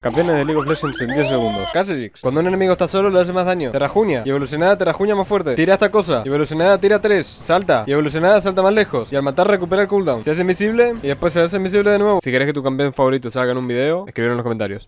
Campeones de League of Legends en 10 segundos. Kha'Zix. Cuando un enemigo está solo le hace más daño. Terrajunia. Y evolucionada Terrajunia más fuerte. Tira esta cosa. Y evolucionada tira 3. Salta. Y evolucionada salta más lejos. Y al matar recupera el cooldown. Se hace invisible y después se hace invisible de nuevo. Si querés que tu campeón favorito salga en un video, escribir en los comentarios.